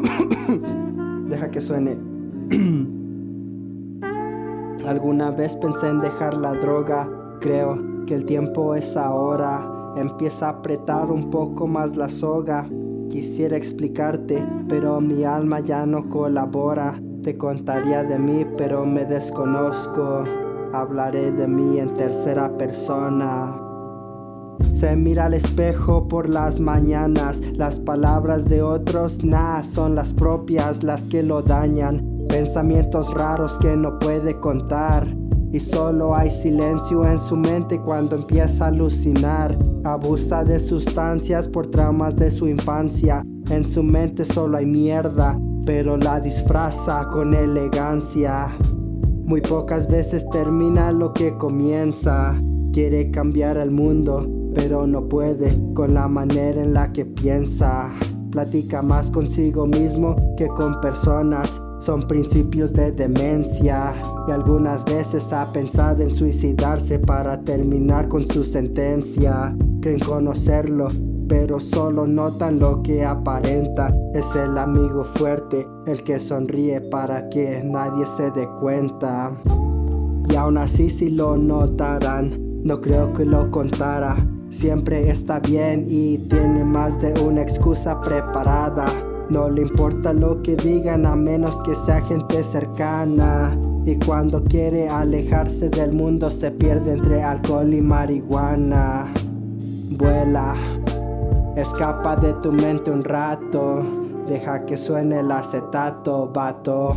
Deja que suene. Alguna vez pensé en dejar la droga, creo que el tiempo es ahora. Empieza a apretar un poco más la soga. Quisiera explicarte, pero mi alma ya no colabora. Te contaría de mí, pero me desconozco. Hablaré de mí en tercera persona. Se mira al espejo por las mañanas, las palabras de otros, nah, son las propias las que lo dañan. Pensamientos raros que no puede contar. Y solo hay silencio en su mente cuando empieza a alucinar. Abusa de sustancias por traumas de su infancia. En su mente solo hay mierda, pero la disfraza con elegancia. Muy pocas veces termina lo que comienza. Quiere cambiar el mundo, pero no puede con la manera en la que piensa. Platica más consigo mismo que con personas. Son principios de demencia y algunas veces ha pensado en suicidarse para terminar con su sentencia. Creen conocerlo, pero solo notan lo que aparenta. Es el amigo fuerte, el que sonríe para que nadie se dé cuenta. Y aún así si lo notarán, no creo que lo contara. Siempre está bien y tiene más de una excusa preparada. No le importa lo que digan a menos que sea gente cercana. Y cuando quiere alejarse del mundo se pierde entre alcohol y marihuana. Vuela, escapa de tu mente un rato. Deja que suene el acetato, vato.